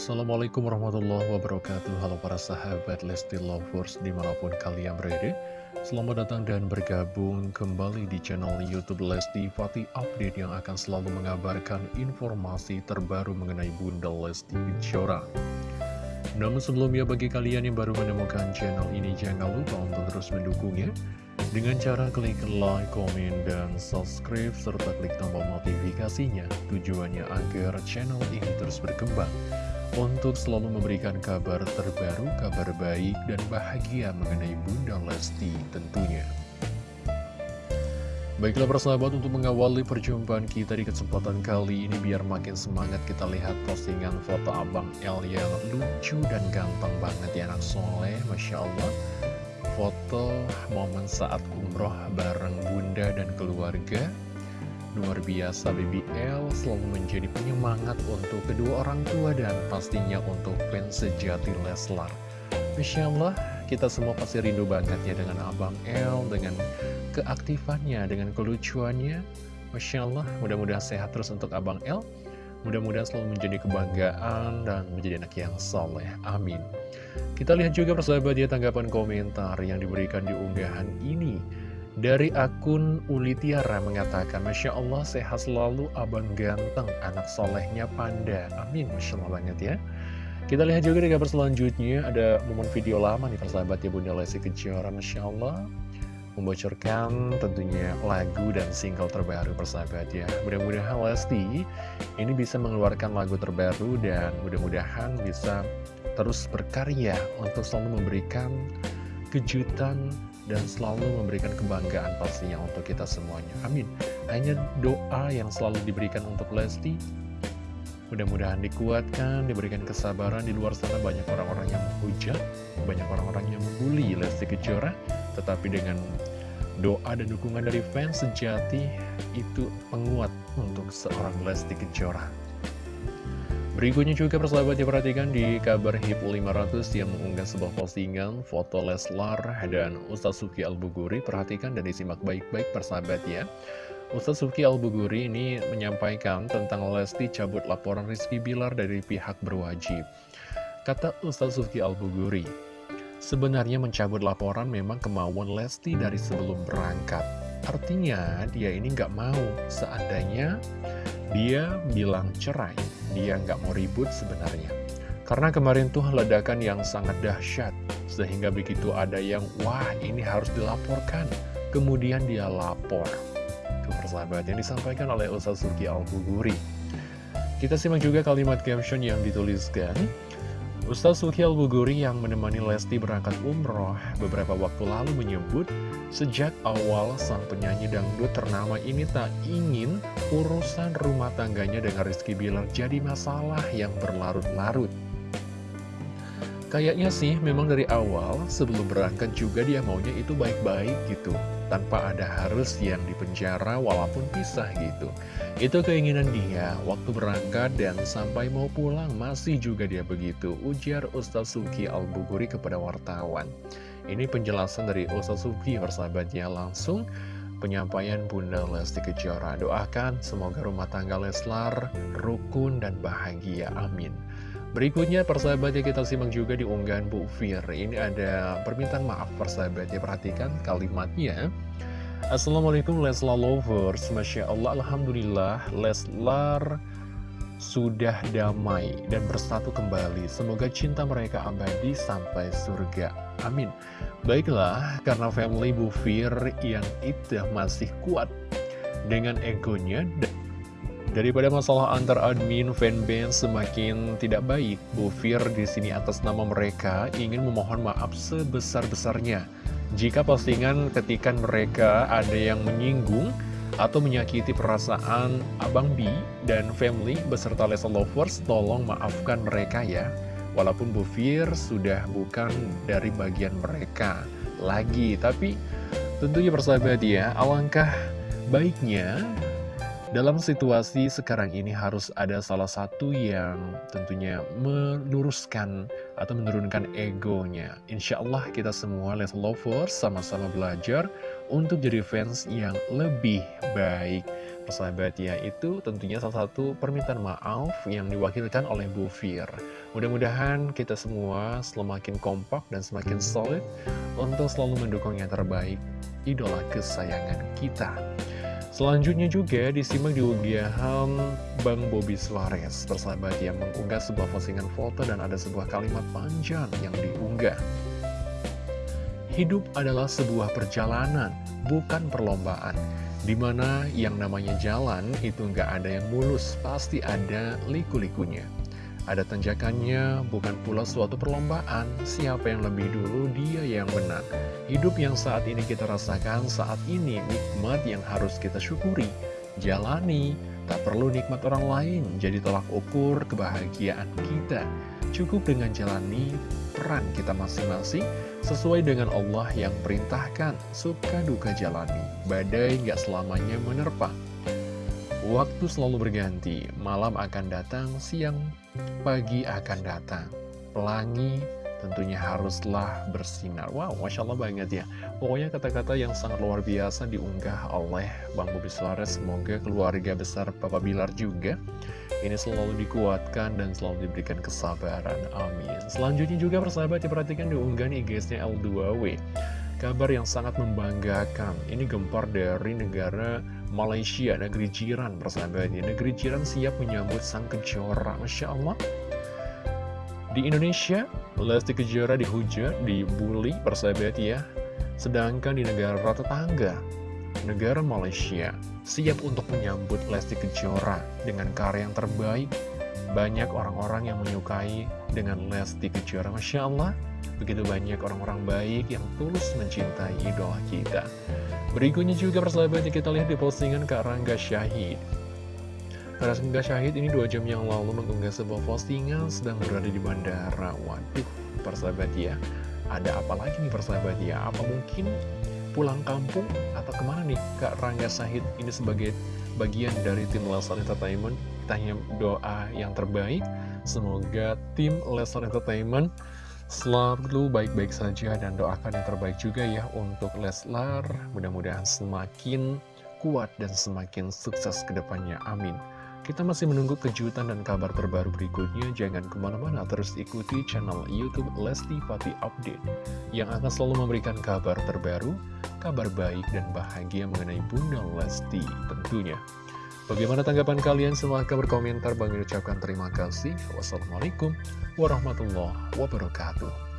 Assalamualaikum warahmatullahi wabarakatuh. Halo para sahabat Lesti Lovers di mana pun kalian berada. Selamat datang dan bergabung kembali di channel Youtube Lesti Fatih Update Yang akan selalu mengabarkan informasi terbaru mengenai Bunda Lesti Kejora. Namun sebelumnya bagi kalian yang baru menemukan channel ini Jangan lupa untuk terus mendukungnya. Dengan cara klik like, komen, dan subscribe, serta klik tombol notifikasinya, tujuannya agar channel ini terus berkembang untuk selalu memberikan kabar terbaru, kabar baik, dan bahagia mengenai Bunda Lesti tentunya. Baiklah persahabat untuk mengawali perjumpaan kita di kesempatan kali ini biar makin semangat kita lihat postingan foto Abang El yang lucu dan ganteng banget ya anak soleh, Masya Allah foto momen saat umroh bareng bunda dan keluarga Luar biasa BBL selalu menjadi penyemangat untuk kedua orang tua dan pastinya untuk fans sejati Leslar Masya Allah kita semua pasti rindu banget ya dengan Abang L Dengan keaktifannya, dengan kelucuannya Masya Allah mudah-mudahan sehat terus untuk Abang L Mudah-mudahan selalu menjadi kebanggaan dan menjadi anak yang soleh. Amin. Kita lihat juga persahabat ya tanggapan komentar yang diberikan di unggahan ini. Dari akun Uli Tiara mengatakan, Masya Allah sehat selalu abang ganteng, anak solehnya panda. Amin, Masya Allah banget ya. Kita lihat juga di kabar selanjutnya, ada momen video lama nih persahabat ya Bunda Lesti Kejora, Masya Allah membocorkan tentunya lagu dan single terbaru persahabat ya Mudah-mudahan Lesti ini bisa mengeluarkan lagu terbaru dan mudah-mudahan bisa terus berkarya untuk selalu memberikan kejutan dan selalu memberikan kebanggaan pastinya untuk kita semuanya. Amin. Hanya doa yang selalu diberikan untuk Lesti Mudah-mudahan dikuatkan, diberikan kesabaran di luar sana. Banyak orang-orang yang menghujat, banyak orang-orang yang membuli Lesti Kejora. Tetapi dengan doa dan dukungan dari fans sejati itu penguat untuk seorang Lesti Kejora. Berikutnya juga persahabat diperhatikan di kabar HIP 500 yang mengunggah sebuah postingan foto Leslar dan Ustaz Suki Al-Buguri. Perhatikan dan disimak baik-baik persahabat ya. Ustaz Suki Al-Buguri ini menyampaikan tentang Lesti cabut laporan Rizky Bilar dari pihak berwajib. Kata Ustaz Suki Al-Buguri, Sebenarnya mencabut laporan memang kemauan Lesti dari sebelum berangkat. Artinya dia ini nggak mau seandainya dia bilang cerai. Dia nggak mau ribut sebenarnya. Karena kemarin tuh ledakan yang sangat dahsyat. Sehingga begitu ada yang, wah ini harus dilaporkan. Kemudian dia lapor. Itu persahabat yang disampaikan oleh Ustaz Suki Al-Buguri. Kita simak juga kalimat caption yang dituliskan. Ustaz Suki Al-Buguri yang menemani Lesti berangkat umroh beberapa waktu lalu menyebut Sejak awal sang penyanyi dangdut ternama ini tak ingin urusan rumah tangganya dengan Rizky Bilar jadi masalah yang berlarut-larut Kayaknya sih memang dari awal sebelum berangkat juga dia maunya itu baik-baik gitu tanpa ada harus yang dipenjara walaupun pisah gitu. Itu keinginan dia waktu berangkat dan sampai mau pulang masih juga dia begitu, ujar Ustaz Suki Al-Buguri kepada wartawan. Ini penjelasan dari Ustaz Suki persahabatnya langsung penyampaian Bunda Lesti Kejora. Doakan semoga rumah tangga Leslar rukun dan bahagia. Amin. Berikutnya persahabatnya kita simak juga di unggahan Bu Fir. Ini ada permintaan maaf persahabatnya Perhatikan kalimatnya. Assalamualaikum Leslar Lovers. Masya Allah Alhamdulillah Leslar sudah damai dan bersatu kembali. Semoga cinta mereka abadi sampai surga. Amin. Baiklah karena family Bu Fir yang itu masih kuat Dengan egonya dan Daripada masalah antar admin fanbase semakin tidak baik, Bu Fir di sini atas nama mereka ingin memohon maaf sebesar-besarnya. Jika postingan ketikan mereka ada yang menyinggung atau menyakiti perasaan Abang B dan family beserta Lesa Lovers, tolong maafkan mereka ya. Walaupun Bu Fir sudah bukan dari bagian mereka lagi, tapi tentunya persahabat ya, alangkah baiknya dalam situasi sekarang ini harus ada salah satu yang tentunya meluruskan atau menurunkan egonya. Insya Allah kita semua let's lovers sama-sama belajar untuk jadi fans yang lebih baik. Persahabat ya, itu tentunya salah satu permintaan maaf yang diwakilkan oleh Bu Fir. Mudah-mudahan kita semua semakin kompak dan semakin solid untuk selalu mendukung yang terbaik, idola kesayangan kita. Selanjutnya juga disimak di unggahan Bang Bobby Suarez Persahabat yang mengunggah sebuah postingan foto dan ada sebuah kalimat panjang yang diunggah. Hidup adalah sebuah perjalanan, bukan perlombaan. Di mana yang namanya jalan itu nggak ada yang mulus, pasti ada liku-likunya ada tanjakannya, bukan pula suatu perlombaan. Siapa yang lebih dulu, dia yang menang. Hidup yang saat ini kita rasakan, saat ini nikmat yang harus kita syukuri. Jalani, tak perlu nikmat orang lain, jadi tolak ukur kebahagiaan kita. Cukup dengan jalani peran kita masing-masing, sesuai dengan Allah yang perintahkan, suka duka jalani. Badai gak selamanya menerpa. Waktu selalu berganti, malam akan datang, siang pagi akan datang. Pelangi tentunya haruslah bersinar. Wow, Masya Allah banget ya. Pokoknya kata-kata yang sangat luar biasa diunggah oleh Bang Bobi Suarez. Semoga keluarga besar Papa Bilar juga ini selalu dikuatkan dan selalu diberikan kesabaran. Amin. Selanjutnya juga persahabat diperhatikan diunggah nih guysnya L2W. Kabar yang sangat membanggakan. Ini gempar dari negara Malaysia, negeri jiran persahabatnya. Negeri jiran siap menyambut sang kejora, Masya Allah. Di Indonesia, Lesti Kejora dihujat, dibully persahabat ya. Sedangkan di negara tetangga, negara Malaysia, siap untuk menyambut Lesti Kejora dengan karya yang terbaik. Banyak orang-orang yang menyukai dengan Lesti Kejora, Masya Allah. Begitu banyak orang-orang baik yang tulus mencintai idola kita. Berikutnya juga persahabatnya kita lihat di postingan Kak Rangga Syahid. Rangga Syahid ini dua jam yang lalu mengunggah sebuah postingan sedang berada di bandara. Waduh, persahabat ya. Ada apa lagi nih persahabat ya? Apa mungkin pulang kampung atau ke mana nih Kak Rangga Syahid ini sebagai bagian dari tim Leslar Entertainment? Kita hanya doa yang terbaik. Semoga tim Leslar Entertainment Selalu baik-baik saja dan doakan yang terbaik juga ya untuk Leslar. Mudah-mudahan semakin kuat dan semakin sukses ke depannya. Amin. Kita masih menunggu kejutan dan kabar terbaru berikutnya. Jangan ke mana-mana, terus ikuti channel Youtube Lesti Fatih Update. Yang akan selalu memberikan kabar terbaru, kabar baik dan bahagia mengenai Bunda Lesti tentunya. Bagaimana tanggapan kalian? Silahkan berkomentar. Bang ucapkan terima kasih. Wassalamualaikum warahmatullahi wabarakatuh.